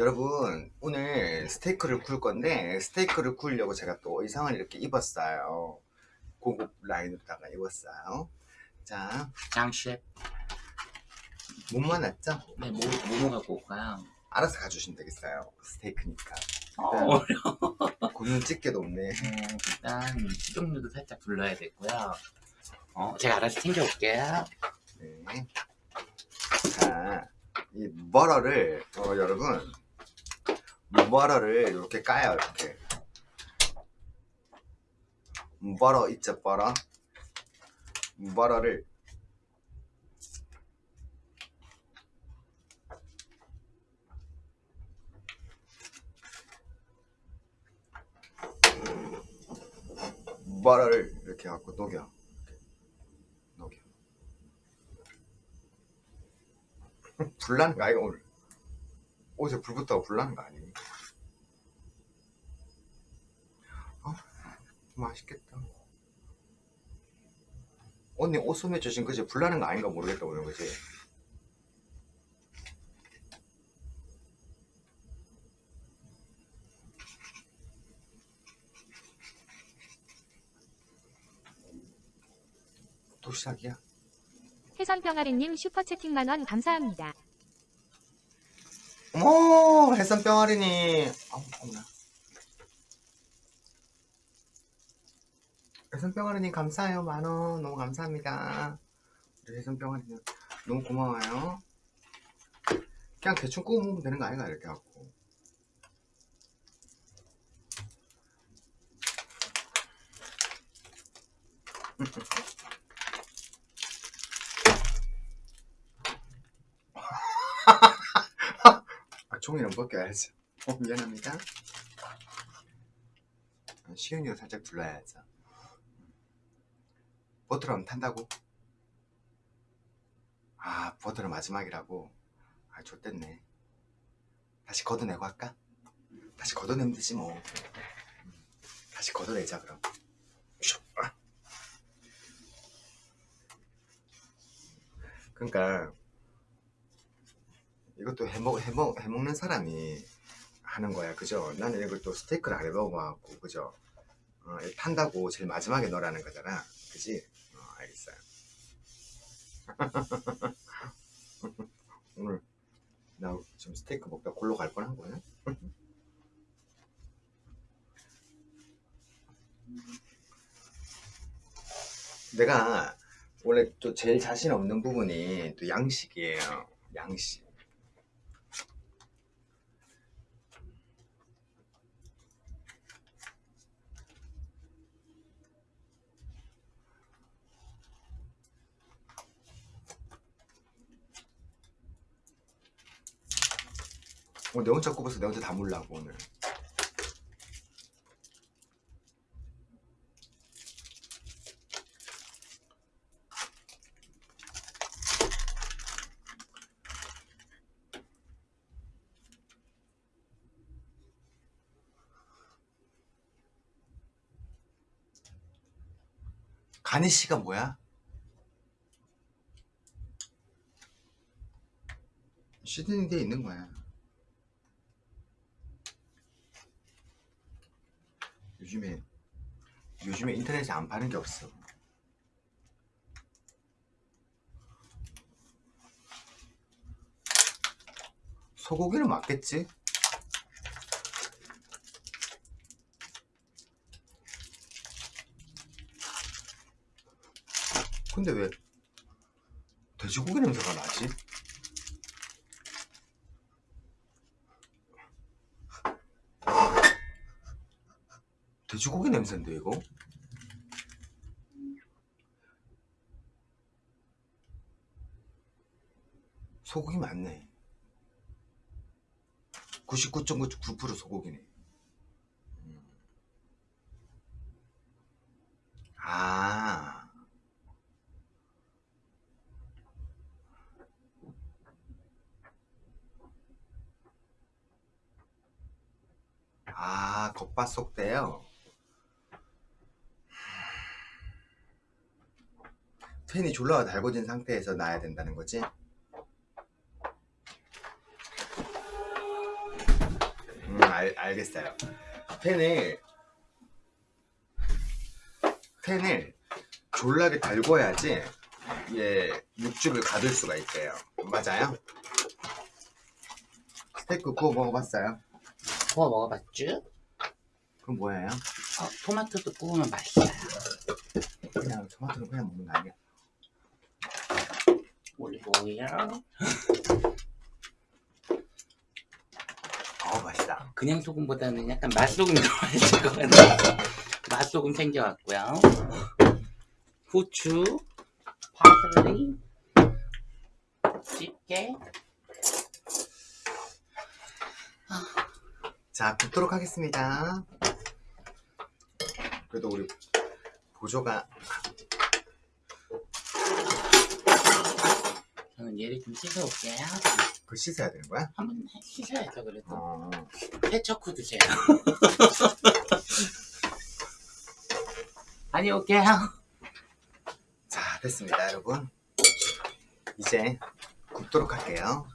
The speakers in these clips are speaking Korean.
여러분 오늘 스테이크를 구울 건데 스테이크를 구우려고 제가 또 의상을 이렇게 입었어요 고급 라인으로다가 입었어요 자 장 셰프 몸만 왔죠? 네, 뭐, 뭐 갖고 올까요? 알아서 가주시면 되겠어요 스테이크니까 어, 굽는 집게도 없네 일단 식용유도 살짝 불러야 되고요. 어, 제가 알아서 챙겨올게요. 네. 자, 이 머러를 어, 여러분 머러를 이렇게 까요 이렇게. 머러 있죠 머러 머러를 머러를 이렇게 갖고 녹여. 녹여. 불나는 거 아이가 오늘 옷에 불 붙다고 불나는 거 아니니? 어? 맛있겠다 언니 옷 소매 주신 그지 불나는 거 아닌가 모르겠다 오늘 그지? 또 시작이야? 해선병아리님 슈퍼채팅 만원 감사합니다. 어머 해산병아리니 아우 어머나 해산병아리님 감사해요. 만원. 너무 감사합니다. 우리 해산병아리님 너무 고마워요. 그냥 대충 구워 먹으면 되는 거 아닌가? 이렇게 갖고 아, 종이는 벗겨야지. 어, 미안합니다. 아, 시은이가 살짝 둘러야죠. 버터럼 탄다고? 아, 버터는 마지막이라고? 아, 좋댔네. 다시 걷어내고 할까? 다시 걷어내면 되지 뭐. 음, 다시 걷어내자, 그럼. 슉. 아. 그러니까 이것도 해먹, 해먹, 해먹는 사람이 하는 거야. 그죠? 나는 이걸 또 스테이크를 안 해먹어갖고 그죠? 어, 탄다고 제일 마지막에 넣으라는 거잖아. 그지? 어, 알겠어요 오늘 나 지금 스테이크 먹다 골로 갈 뻔한 거야? 내가 원래 또 제일 자신 없는 부분이 또 양식이에요. 양식 어, 내 혼자 꼽아서 내 혼자 다 물라고 오늘. 가니쉬가 뭐야? 시드니에 있는 거야 요즘에 요즘에 인터넷에 안 파는 게 없어 소고기는 맞겠지? 근데 왜 돼지고기 냄새가 나지? 돼지고기 냄새인데 이거? 소고기 맞네 99.99% 소고기네 음. 아 아, 겉바속대요. 팬이 졸라 달궈진 상태에서 놔야 된다는 거지? 알, 알겠어요. 팬을 팬을 졸라게 달궈야지 얘 육즙을 가둘 수가 있대요. 맞아요? 스테이크 구워 먹어봤어요? 구워 먹어봤죠? 그건 뭐예요? 어, 토마토도 구우면 맛있어요. 그냥 토마토를 그냥 먹는 거 아니야? 올리브 오일. 어 맛있다. 그냥 소금보다는 약간 맛소금 들어가야 될것 같아요. 맛소금 챙겨왔고요. 후추, 파슬리, 집게. 자 굽도록 하겠습니다. 그래도 우리 보조가 저는 얘를 좀 씻어올게요. 그 씻어야 되는 거야? 한번 씻어야죠, 그래도. 어. 세척 후 드세요. 다녀올게요. 자 됐습니다 여러분. 이제 굽도록 할게요.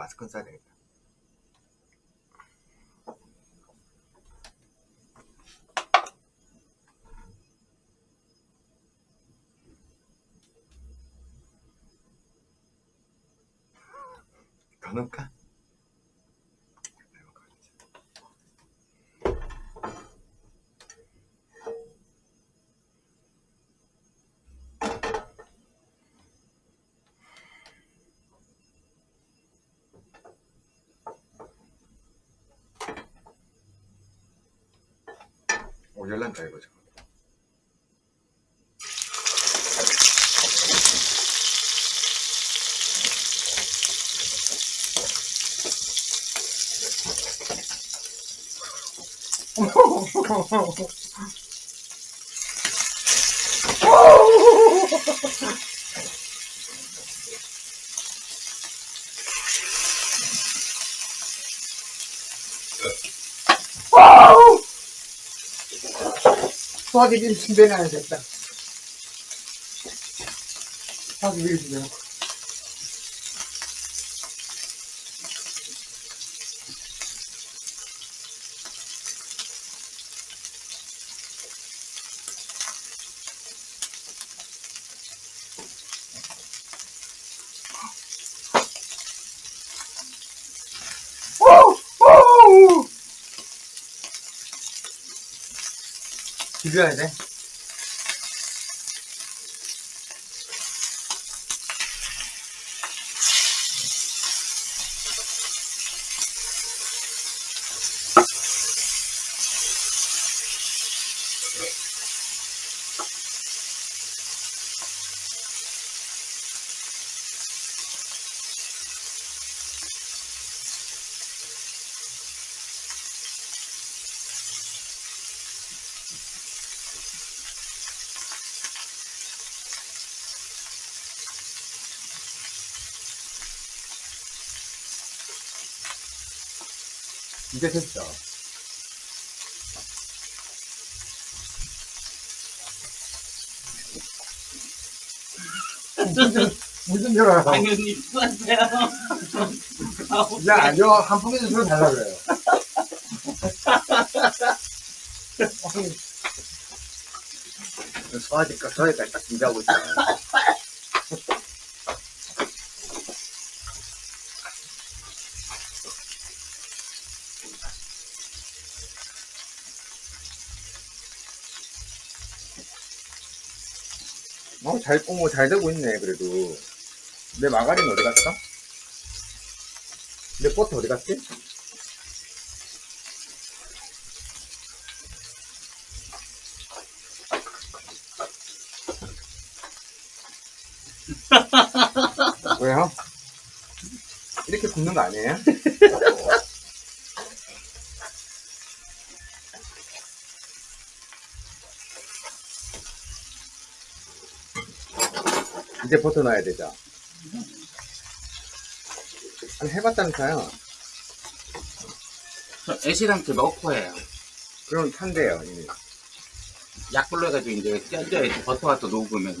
마스크는 써야 되겠다. 열난다 이거 지 금 소화기를 준비해놔야겠다. 소화기를 준 비벼야 돼. 이제 됐어. 무슨 줄 알아? 당연히 수고하세요. 야, 아니요. 한 포기 좀 달라 그래요. 소화기까 소화기까지 딱 준비하고 어, 잘, 어머, 잘 되고 있네, 그래도. 내 마가린 어디 갔어? 내 버터 어디 갔지? 왜요? 이렇게 굽는 거 아니에요? 이제 버터 넣어야 되죠? 아니, 해봤다면서요. 저 애시당초 넣고 해요. 그럼 탄대요, 이미. 약불로 해가지고 이제 쪄줘야지 버터가 또 녹으면.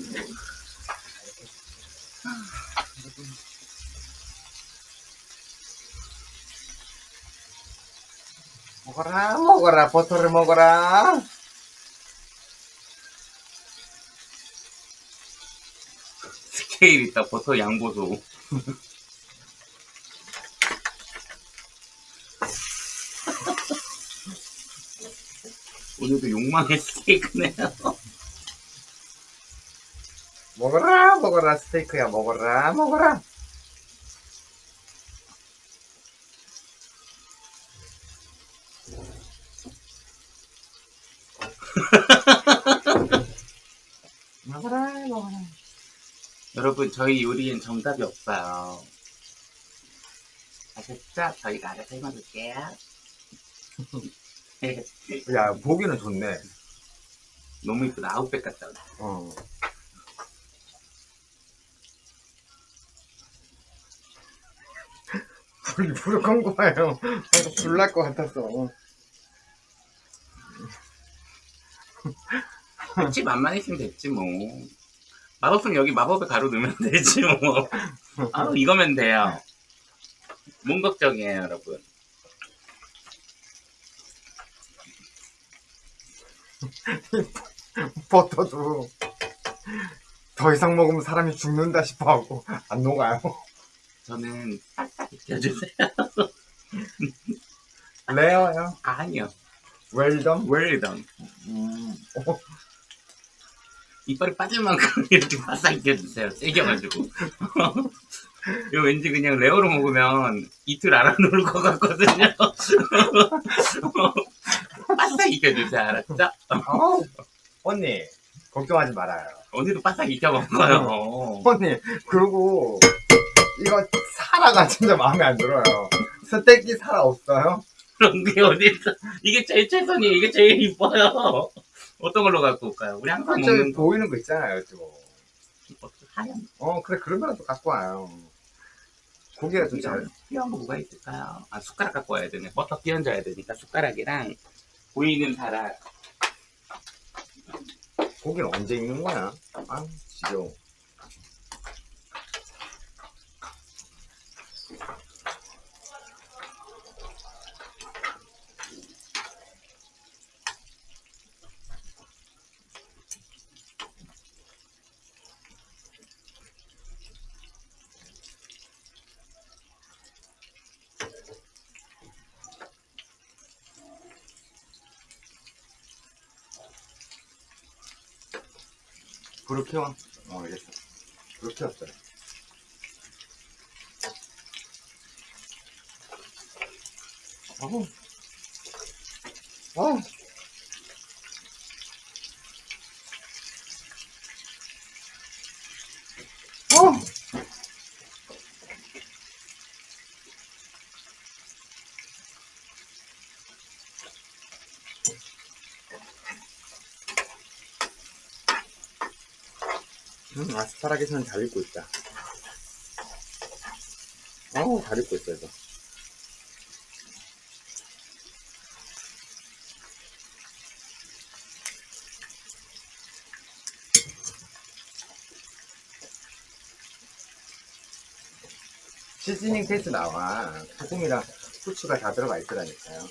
먹어라 먹어라 버터를 먹어라 스케일 있다 버터 양보소. 오늘도 욕망의 스테이크네요. 먹어라 먹어라 스테이크야 먹어라 먹어라 먹어라 여러분 저희 요리엔 정답이 없어요. 아셨죠? 저희가 알아서 해먹을게요. 야, 보기는 좋네. 너무 이쁘다. 아웃백 같다. 어. 불, 불을 건 거예요. 불날 것 같았어. 집 맛만 있으면 됐지 뭐. 맛없으면 여기 마법의 가루 넣으면 되지 뭐. 아 이거면 돼요. 뭔 걱정이에요 여러분. 버터도 더 이상 먹으면 사람이 죽는다 싶어 하고 안 녹아요. 저는 익혀주세요. 레어요. 아니요. Well-done. Well-done. 음. 이빨이 빠질 만큼 이렇게 바싹 익혀주세요. 세겨가지고. 이거 왠지 그냥 rare로 먹으면 이틀 안놀것 같거든요. 바싹 익혀주세요. 알았죠? 어, 언니 걱정하지 말아요. 오늘도 바싹 익혀 먹어요. 언니 그리고 이거 사라가 진짜 마음에 안 들어요. 스테이크 사라 없어요? 그런 게 어딨어. 이게 제일 최선이에요. 이게 제일 이뻐요. 어떤 걸로 갖고 올까요? 우리 항상 저 먹는 거. 보이는 거 있잖아요, 저거. 하얀 어 그래 그러면 또 갖고 와요. 고기가 좀 잘. 필요한 거 뭐가 있을까요? 아 숟가락 갖고 와야 되네. 버터 끼얹어야 되니까 숟가락이랑 보이는 사람. 고기는 언제 익는 거야? 아 지겨워. 불을 켜워. 어, 알겠어. 불을 켜웠어요. 어우. 어. 어. 음, 아스파라기스는 잘 익고 있다. 어우, 잘 익고 있어, 이거. 시즈닝 테이스 나와. 소금이랑 후추가 다 들어가 있더라니까요.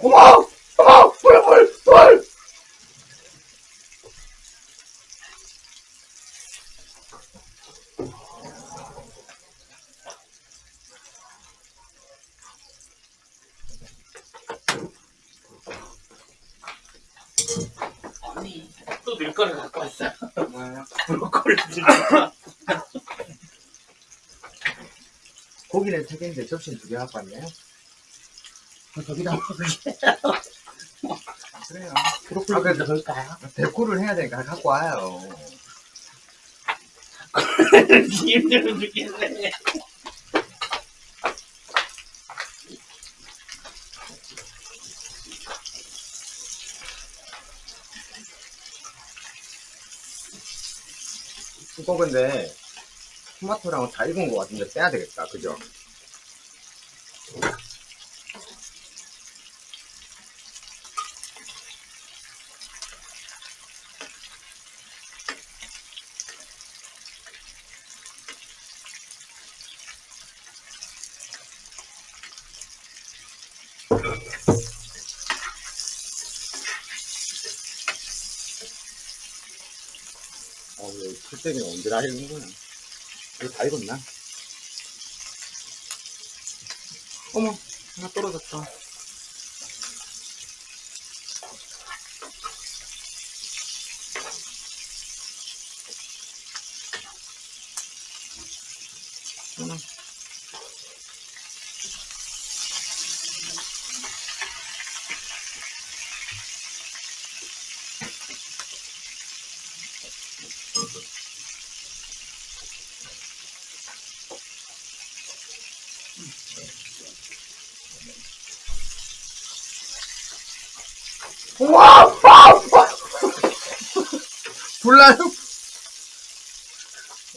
어머! 어머! 불, 불, 불! 언니 또 늘 거를 갖고 왔어요. 뭐예요? 브로콜리 주니까. 고기는 세 개인데 접시는 두 개 갖고 왔네요. 저기다 먹을게. 그래요. 브로콜리 아, 그래도 넣을까요? 데코를 해야 되니까 갖고 와요. 힘들어 죽겠네. 이거 근데 토마토랑 다 익은 것 같은데 빼야 되겠다. 그죠? 어, 이 풀떼기는 언제 다 익은 거야? 이거 다 익었나? 어머, 하나 떨어졌다. 와! 와! 와! 불나요?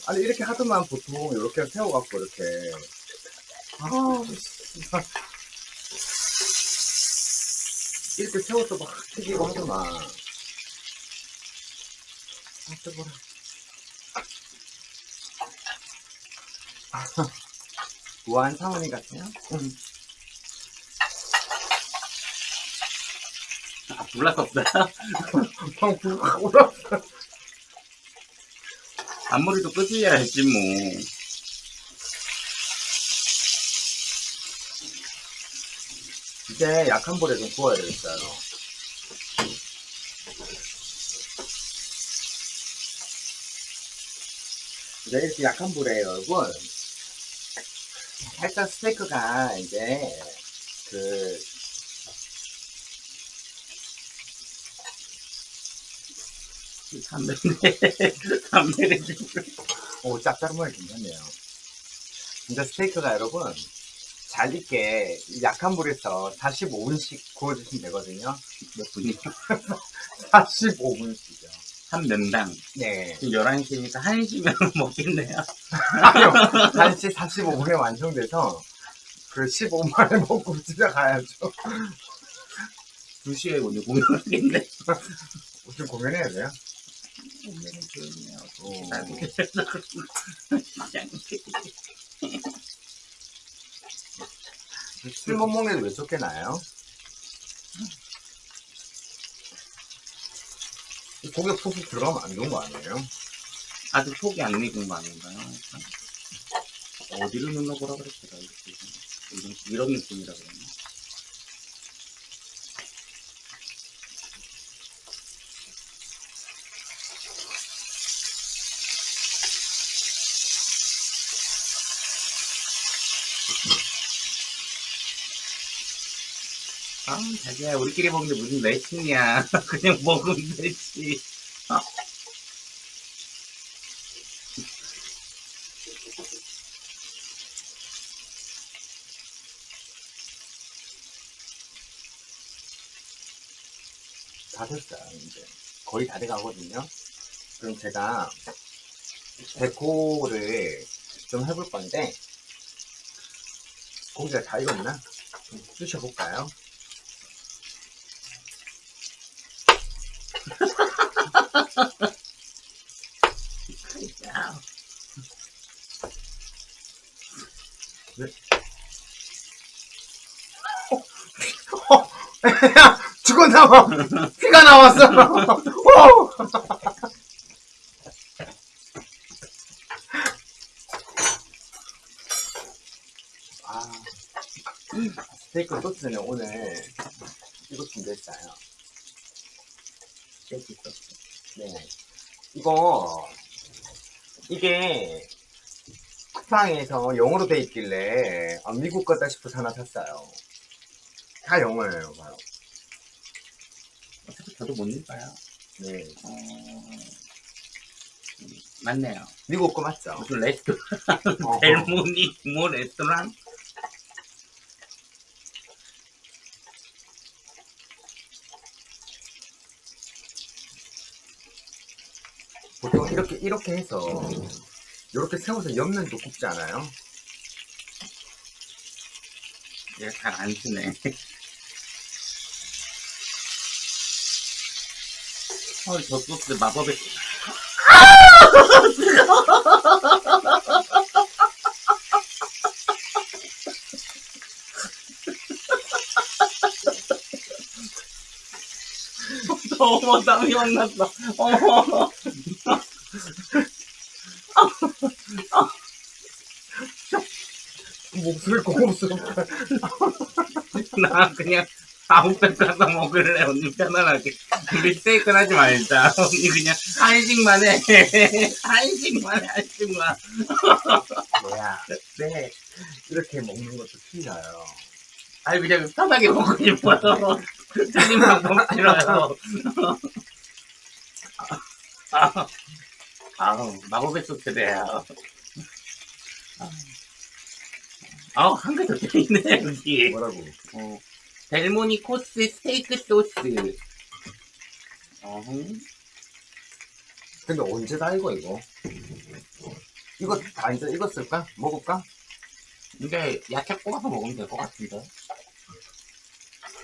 아니 이렇게 하더만 보통 이렇게 세워갖고 이렇게 아 진짜 이렇게 세워서 막 튀기고 하더만 아 뜨거라 우아한 사모님 같아요? 응. 아, 불났었어요? 방불확 올라 앞머리도 끄집어야 했지, 뭐. 이제 약한 불에 좀 구워야 되겠어요. 이제 이렇게 약한 불에 여러분 살짝 스테이크가 이제 그 담배인데, 담배를. 오, 짭짤한 괜찮네요. 근데 스테이크가 여러분, 잘 익게 약한 불에서 45분씩 구워주시면 되거든요. 몇 분이요? 45분씩이요. 한 면당. 네. 지금 11시니까 1시면 먹겠네요. 아니요. 1시 45분에 완성돼서 그 15분 만에 먹고 집에 가야죠. 2시에 오늘 공연하겠네. 무슨 공연해야 돼요? 오늘은 조용히 하고. 어. 나도 술못 먹는 왜 쫓겨나요? 이 고개 푹푹 들어가면 안 좋은 거 아니에요? 아직 속이 안 익은 거 아닌가요? 어디를 눌러보라 그랬더라. 이런, 이런 느낌이라 그랬나? 아, 자기야, 우리끼리 먹는데 무슨 매칭이야. 그냥 먹으면 되지. 다 됐어요, 이제. 거의 다 돼가거든요. 그럼 제가 데코를 좀 해볼 건데, 고기가 다 익었나? 좀 쑤셔볼까요? 야, 죽어 나와! 피가 나왔어! 오! 아, 스테이크 소스는 오늘 이거 준비했어요. 깨지 있었어. 네. 이거, 이게, 쿠팡에서 영어로 돼 있길래, 아, 미국 거다 싶어서 하나 샀어요. 다 영어예요, 바로. 어차피 저도 못 읽어요. 네. 어... 맞네요. 미국 거 맞죠? 무슨 레스토랑, 어허. 델모니 뭐 레스토랑? 보통 이렇게 이렇게 해서 이렇게 세워서 옆면도 굽지 않아요? 얘가 잘안 쓰네. 어, 저 소스 마법의 어머 땀이 막 났어. 어머. 목소리 고급스럽다. 나 그냥 아웃백 가서 먹을래. 언니 편안하게. 우리 스테이크 하지 말자. 언니 그냥 한식만 해. 한식만 해 한식만. 뭐야? 네. 이렇게 먹는 것도 틀려요. 아니 그냥 편하게 먹고 싶어서 틀린 방법 싫어요. 아, 아우 마법의 소스래요. 아 우한개더 들리네 여기 뭐라고? 어, 델모니 코스 스테이크 소스 어, 근데 언제 다 익어 이거? 이거 다 이제 익었을까? 먹을까? 이게 야채 구워서 먹으면 될 것 같은데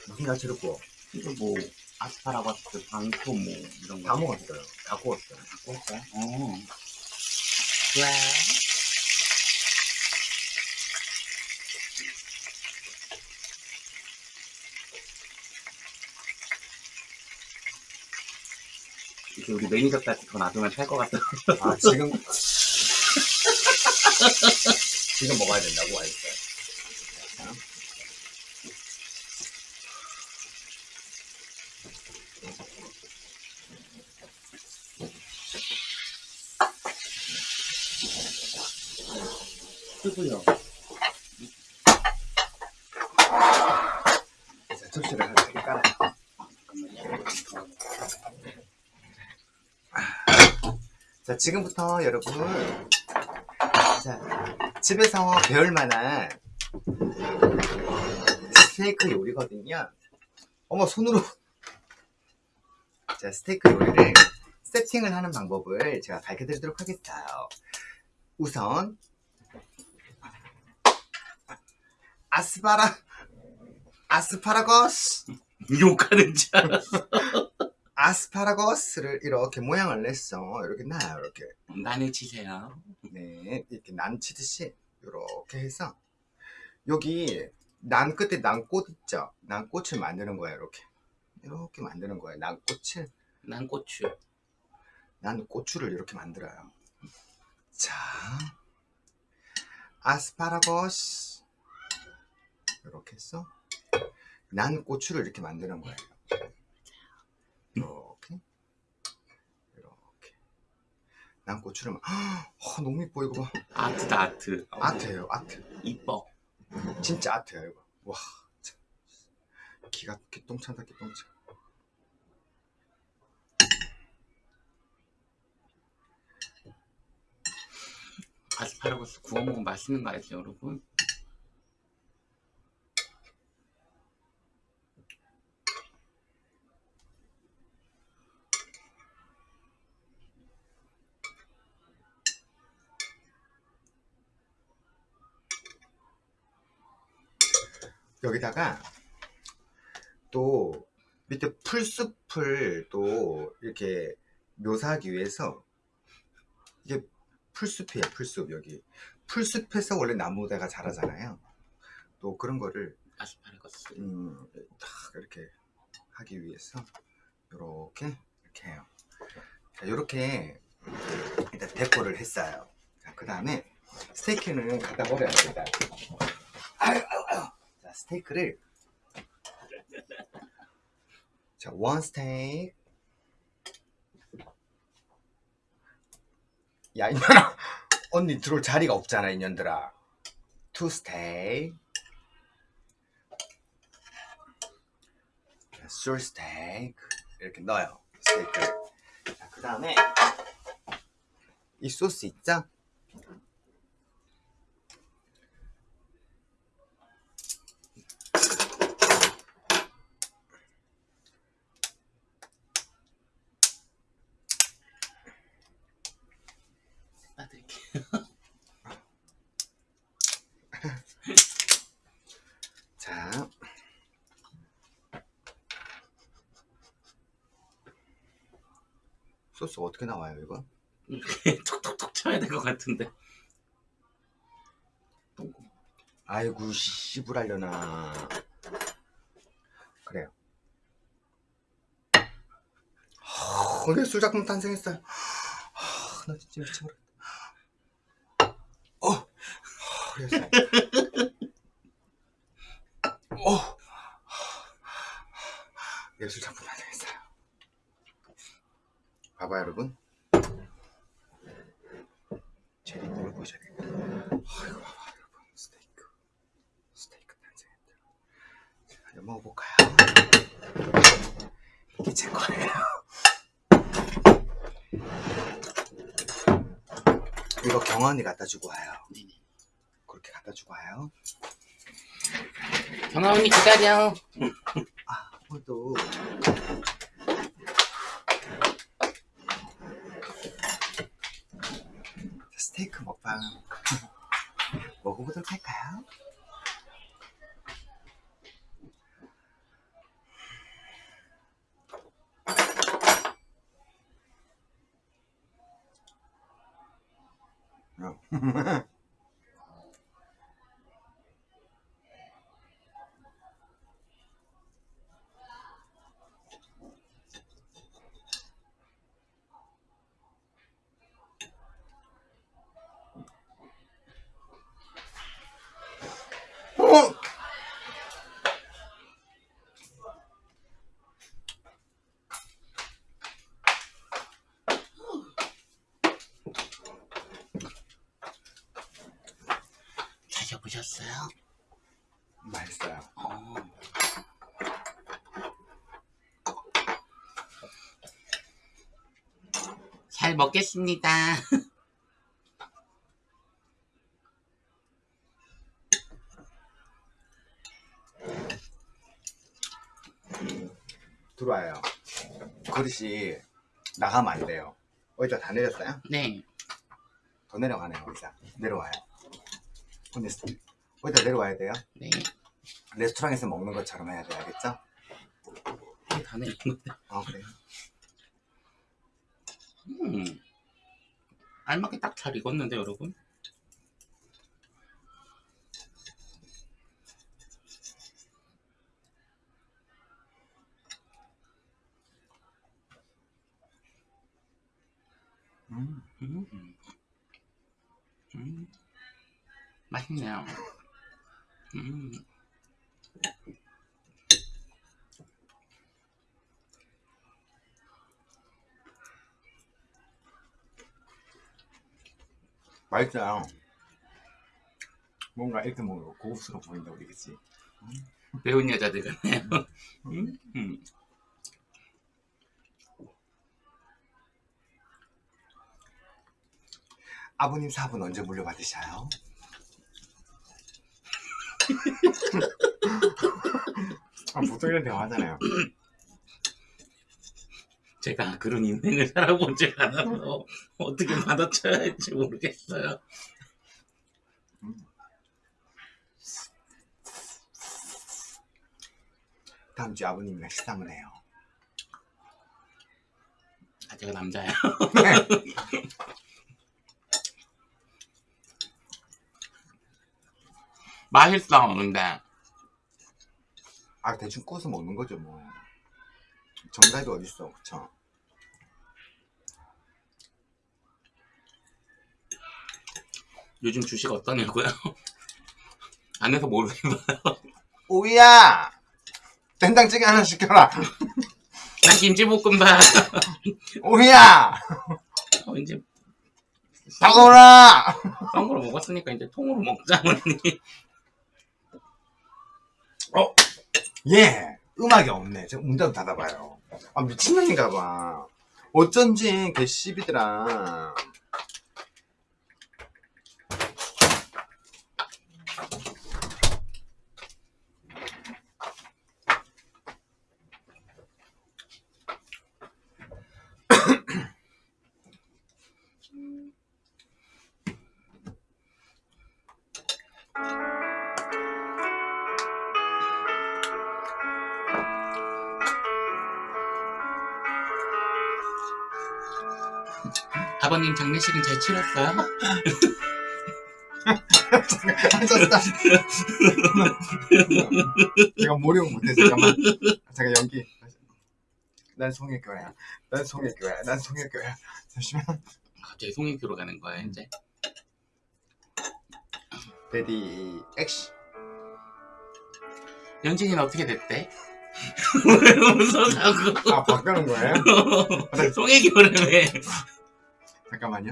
무슨 야채를 구워? 이거 뭐 아스파라거스, 방토 뭐 이런 거 다 먹었어요. 다 구웠어요. 다 구웠어요? 어. 좋 이제 우리 매니저까지 더 놔두면 살 것 같아. 아 지금 지금 먹어야 된다고 알겠어요. 쓰고요. 자, 접시를 하나 이렇게 깔아요. 자, 지금부터 여러분, 자, 집에서 배울 만한 스테이크 요리거든요. 어머, 손으로. 자, 스테이크 요리를 세팅을 하는 방법을 제가 가르쳐 드리도록 하겠어요. 우선, 아스파라, 아스파라거스. 욕하는 줄 알았어. 아스파라거스를 이렇게 모양을 냈어. 이렇게 놔요, 이렇게. 난을 치세요. 네, 이렇게 난 치듯이 이렇게 해서 여기 난 끝에 난꽃 있죠? 난꽃을 만드는 거예요, 이렇게. 이렇게 만드는 거예요. 난꽃을, 난 고추. 난 고추를 이렇게 만들어요. 자, 아스파라거스 이렇게 해서 난 고추를 이렇게 만드는 거예요. 이렇게, 이렇게. 난 고추를 만- 헉, 너무 이뻐 이거 봐. 아트다 아트. 아트예요, 아트. 이뻐. 진짜 아트야 이거. 와, 참. 기가 기똥찬다 기똥찬. 아스파라거스 구워 먹으면 맛있는 거 알죠, 여러분? 여기다가 또 밑에 풀숲을 또 이렇게 묘사하기 위해서 이게 풀숲이에요 풀숲 여기. 풀숲에서 원래 나무대가 자라잖아요. 또 그런 거를 아스파라거스. 음, 딱 이렇게 하기 위해서 이렇게 이렇게 해요. 자 이렇게 일단 데코를 했어요. 그 다음에 스테이크는 갖다 버려야 됩니다 스테이크를 자, one 스테이크. 야, 이년아. 언니 들어올 자리가 없잖아, 이년들아. Two 스테이크. Three 스테이크. 이렇게 넣어요. 스테이크. 자, 그 다음에 이 소스 있죠? 빠드릴게요. 자. 소스 어떻게 나와요, 이거? 이렇게 톡톡톡 쳐야 될 것 같은데. 아이고, 씨부랄려나. 그래요. 하, 오늘 술작품 탄생했어요. 하, 나 진짜 미쳐버렸다. 어. 어, 예술작품. 봐봐요, 여러분. 제리 뭘 보셔야 되겠다. 아이고, 봐봐, 여러분. 스테이크. 스테이크 탄생했다. 자, 이거 먹어볼까요? 이게 제 거예요. 이거 경원이 갖다 주고 와요. 그렇게 갖다 주고 와요. 언니 기다려. 아, 오늘도 스테이크 먹방 먹어 보도록 할까요? 드셔보셨어요? 맛있어요. 어. 잘 먹겠습니다. 들어와요. 그릇이 나가면 안 돼요. 어디다 다 내렸어요? 네. 더 내려가네요, 어디다. 내려와요. 스- 어디다 내려와야 돼요? 네. 레스토랑에서 먹는 것처럼 해야 돼요, 알겠죠? 다 내린 건데. 아, 그래요? 음. 알맞게 딱 잘 익었는데, 여러분? 음. 음. 음. 맛있네요. 음. 맛있어요. 뭔가 이렇게 먹으면 고급스러워 보인다, 우리, 그치? 배운 여자들 같네요. 음. 음. 아버님 사업은 언제 물려받으셔요? 아, 보통 이런 대화 하잖아요. 제가 그런 인생을 살아보지 않아서 어떻게 받아쳐야 할지 모르겠어요. 다음 주에 아버님이랑 식사 한번 해요. 아, 제가 남자예요. 맛있어, 근데. 아, 대충 구워서 먹는 거죠, 뭐. 정답이 어딨어, 그쵸? 요즘 주식 어떠냐고요? 안에서 모르겠어요. 오이야! 된장찌개 하나 시켜라! 난 김치볶음밥. 오이야! 어, 이제 다가오라! 싼 거로 먹었으니까 이제 통으로 먹자, 언니. 예! 음악이 없네. 제가 문좀 닫아봐요. 아, 미친년인가 봐. 어쩐지, 걔 씨비들아. 치렀어요? 앉았다. 제가 모르고 못해 잠깐만. 잠깐 연기. 난 송혜교야. 난 송혜교야. 난 송혜교야. 잠시만. 갑자기 송인교로 가는 거야 이제. 레디 액션. 연진이는 어떻게 됐대? 왜 웃어가고? 아 바꾸는 거예요? 송혜교를 왜? 잠깐만요.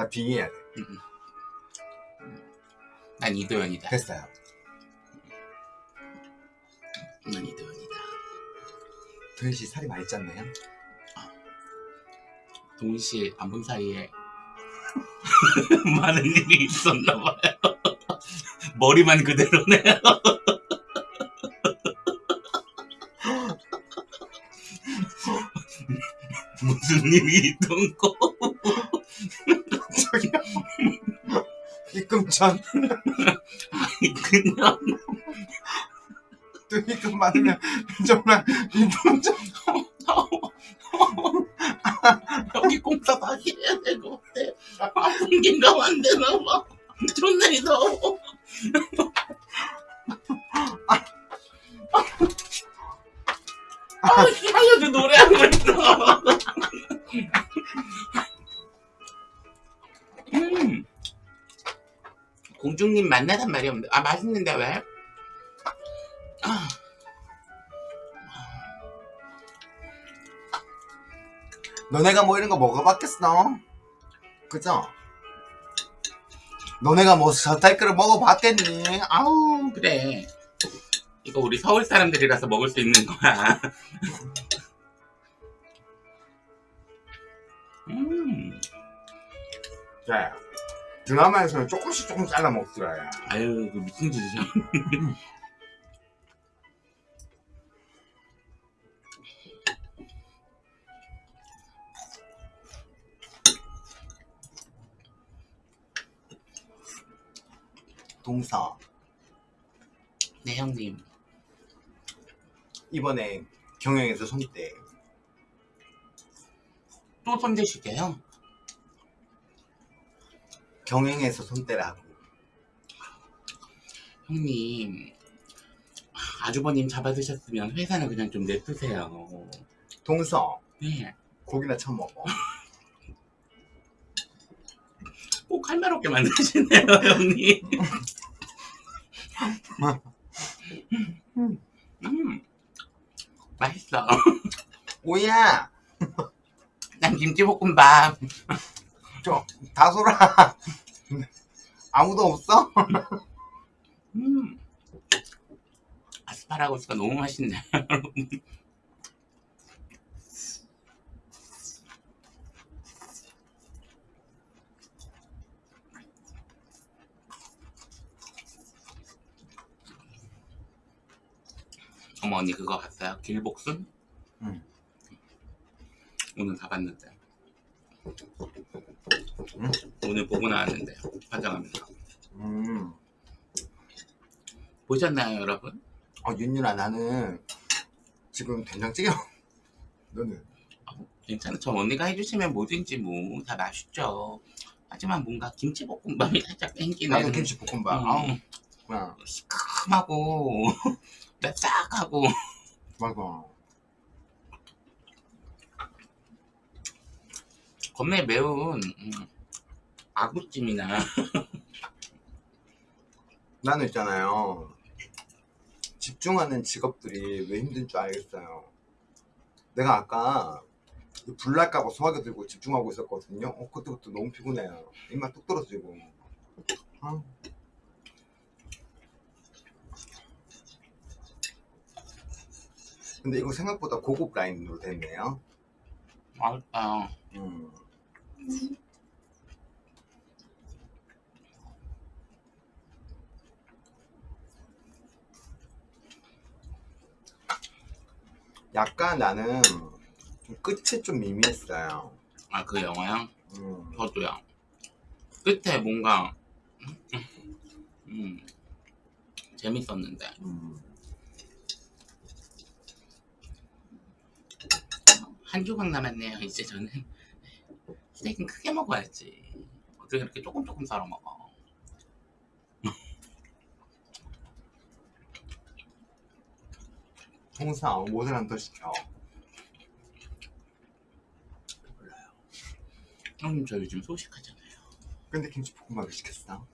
나 빙의해야 돼. 난 이도현이다. 됐어요. 난 이도현이다. 도현 씨 살이 많이 쪘네요. 동시 안본 사이에 많은 일이 있었나 봐요. 머리만 그대로네요. 무슨 일이 있던 거? 입금전. 그냥 또 입금 받으면 정말 입금전. 여기 공사 다시 해야 될 것 같아. 아, 분기가 안 되나 봐. 존나 더워. 만나단 말이 없는데. 아, 맛있는데 왜? 아, 너네가 뭐 이런 거 먹어봤겠어? 그죠? 너네가 뭐 저탈거를 먹어봤겠니? 아우 그래. 이거 우리 서울 사람들이라서 먹을 수 있는 거야. 음. 자 드라마에서는 조금씩 조금 잘라 먹더라 아유, 그 미친 짓이야. 동서 네, 형님. 이번에 경영에서 손대 또 손대시게요? 경영에서 손대라고 형님. 아주버님 잡아드셨으면 회사는 그냥 좀 냅두세요. 동서 네. 고기나 처먹어 꼭할말 없게 만드시네요, 형님. 음. 맛있어. 오야 난 김치볶음밥. 저 다솔아 아무도 없어? 음. 아스파라거스가 너무 맛있네, 여러분. 어머 언니 그거 봤어요? 길복순? 응. 오늘 다 봤는데 응? 오늘 보고 나왔는데 화장하면서 음. 보셨나요 여러분? 어 윤윤아 나는 지금 된장찌개 너는 괜찮아. 저 언니가 해주시면 뭐든지 뭐 다 맛있죠. 하지만 뭔가 김치볶음밥이 살짝 땡기는 나도 김치볶음밥 음. 아우 그냥 시큼하고 맵싹하고 맞아 겁내 매운 음, 아구찜이나. 나는 있잖아요. 집중하는 직업들이 왜 힘든 줄 알겠어요. 내가 아까 이 불날까봐 소화기 들고 집중하고 있었거든요. 어, 그때부터 너무 피곤해요. 입맛 뚝 떨어지고. 아. 근데 이거 생각보다 고급 라인으로 됐네요. 맛있다. 음. 약간 나는 좀 끝이 좀 미미했어요. 아 그 영화요? 음. 저도요. 끝에 뭔가 음, 재밌었는데 음. 한 조각 남았네요. 이제 저는 스테이크는 크게 먹어야지. 어떻게 이렇게 조금 조금 썰어 먹어? 통상 더 시켜. 형님 저 요즘 소식하잖아요. 근데 김치볶음밥을 시켰어.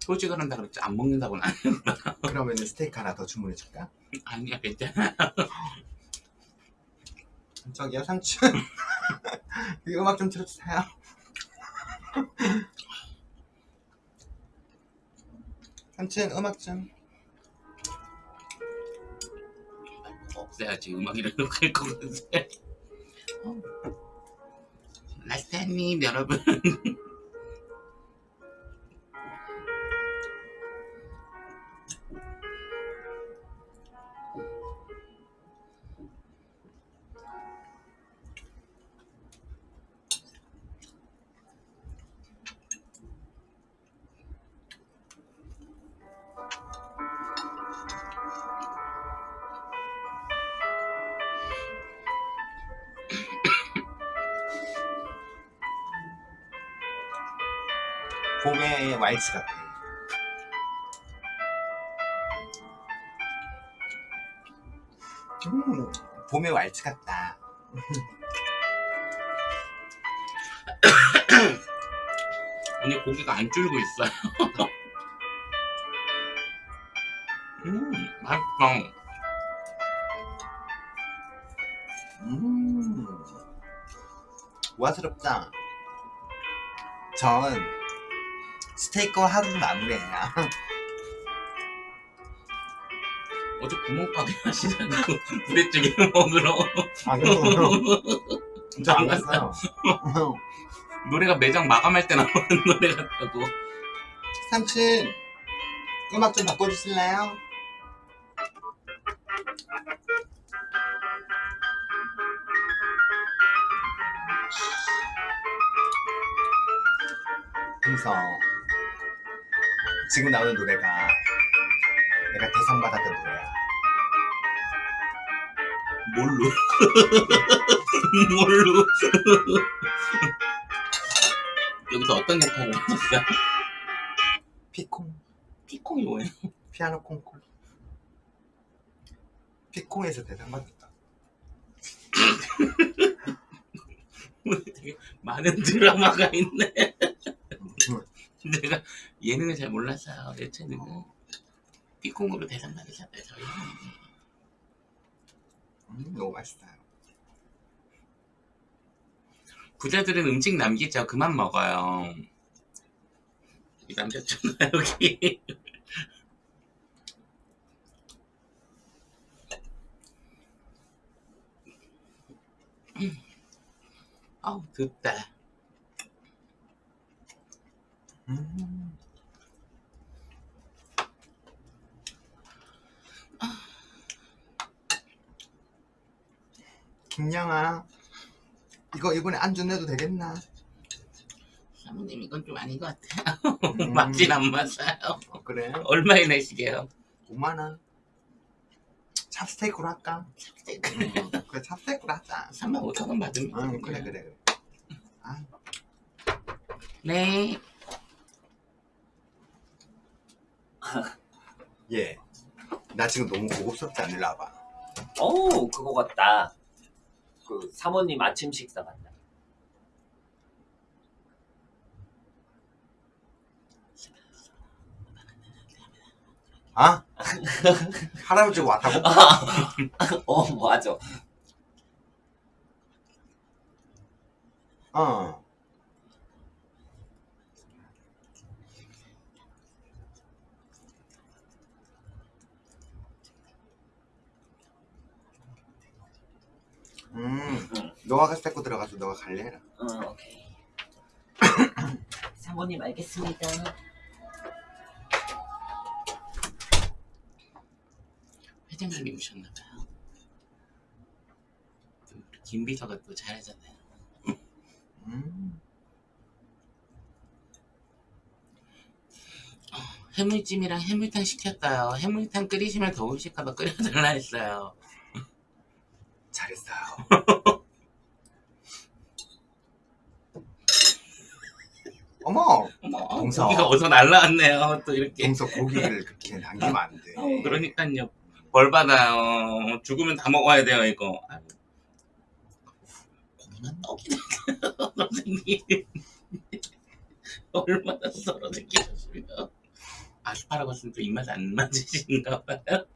소식을 한다 그랬지 안 먹는다고는 안 그러면 스테이크 하나 더 주문해 줄까? 아니야 괜찮아. 저기요 삼촌. 이 음악 좀 틀어주세요. 삼촌 음악 좀. 없애야지 음악이랑 클 거면서. 라스타님 여러분. 봄의 와이츠 같아. 음, 봄의 왈츠 같다. 오늘 고기가 안 줄고 있어요. 음, 맛있어. 음, 우아스럽다. 전 스테이크와 하루 마무리해요. 어제 구멍가게 하시자고 부대찌개 먹으러 안 갔어요. 진짜 안 갔어요. 노래가 매장 마감할 때 나오는 노래 같다고 삼촌, 음악 좀 바꿔주실래요? 지금 나오는 노래가 내가 대상 받았던 노래야 뭘로? 뭘로? 여기서 어떤 역할을 하셨어요? 피콩 피콩이 뭐예요? 피아노 콩쿨 피콩에서 대상 받았다 되게 많은 드라마가 있네 내가 예능을 잘내 채널은 피콩으로 대상 받으셨대요 저희 음, 너무 맛있어요 부자들은 음식 남기죠. 그만 먹어요. 이 남겼잖아 여기. 음. 아우 덥다 음. 김양아 이거 이번에 안주 내도 되겠나? 사모님 이건 좀 아닌 것 같아요 음. 맞진 안 맞아요 어, 그래? 얼마에 내시게요? 5만원 찹스테이크로 할까? 스테이크 응, 그래 찹스테이크로 하자 3만 5천 원 받으면 응 그래 그래 그래 아, 네 예. 나 지금 너무 고급스럽지 않을라 봐. 어우 그거 같다 그 사모님 아침 식사 같다 아? 할아버지 왔다고? 어 맞아 어. 음, 너가 스테이크 들어가서 너가 갈래? 해라. 응 오케이. 사모님 알겠습니다. 회장님이 오셨나봐요. 김 비서가 또 잘하잖아요. 음, 해물찜이랑 해물탕 시켰어요. 해물탕 끓이시면 더우실까봐 끓여달라 했어요 잘했어요. 어머, 아, 동서 고기가 어서 날라왔네요. 또 이렇게 동서 고기를 그렇게 남기면 안 돼. 어, 그러니까요. 벌 받아요. 죽으면 다 먹어야 돼요 이거. 고기만 떡이네. 선생님 얼마나 썰어 느끼셨으면 아스파라거스는 또 입맛 안 맞으신가 봐요.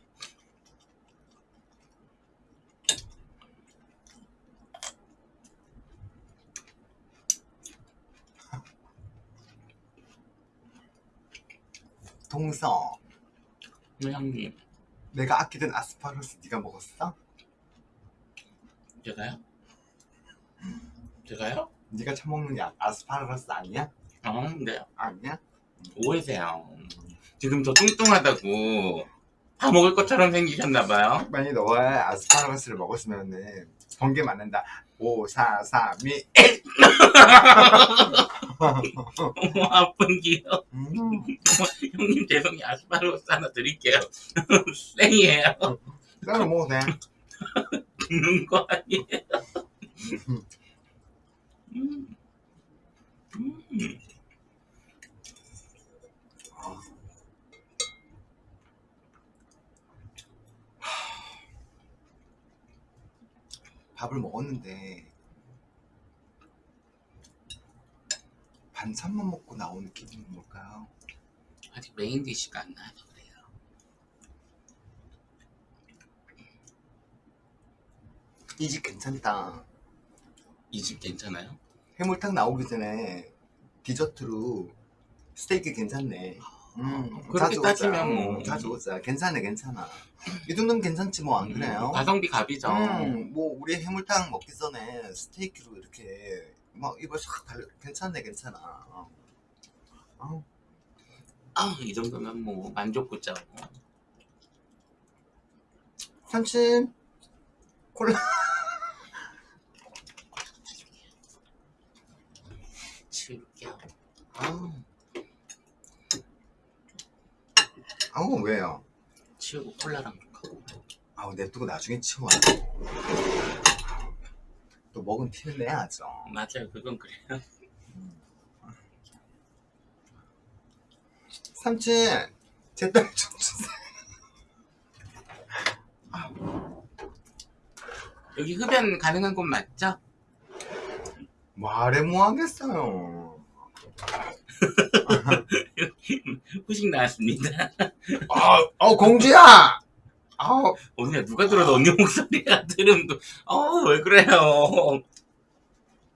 동서 네, 형님 내가 아끼던 아스파라거스 네가 먹었어? 제가요? 제가요? 네가 처먹는 야 아스파라거스 아니야? 어, 네 아니야? 오해세요 지금 저 뚱뚱하다고 다 먹을 것처럼 생기셨나봐요 만약 너가 아스파라거스를 먹었으면은 번개 맞는다 5, 4, 3, 2 어머 아픈 기요 음, 형님 죄송해요 아스파라거스 하나 드릴게요 생이에요 따로 먹어도 돼 죽는 거 아니에요 음. 음. 밥을 먹었는데 반찬만 먹고 나오는 기분은 뭘까요? 아직 메인 디쉬가 안 나와서 그래요 이 집 괜찮다 이 집 괜찮아요? 해물탕 나오기 전에 디저트로 스테이크 괜찮네 음, 그렇게. 따지면 뭐. 음, 자주 오자 괜찮네 괜찮아 이 정도면 괜찮지 뭐 안 그래요? 가성비 갑이죠 음, 뭐 우리 해물탕 먹기 전에 스테이크로 이렇게 막 입을 싹 달려. 괜찮네 괜찮아. 어. 어. 아, 이 정도면 뭐 만족구자고. 삼촌 콜라. 치울게요. 아, 아우 왜요? 치우고 콜라랑 좀 하고 아우 냅두고 나중에 치워 또 먹은 티는 내야죠. 맞아요. 그건 그래요. 삼촌 제딸좀 주세요. 여기 흡연 가능한 곳 맞죠? 말해 뭐 하겠어요. 후식 나왔습니다. 아, 어 공주야 아우 오늘 누가 들어도 언니 목소리가 들으면 또어왜 그래요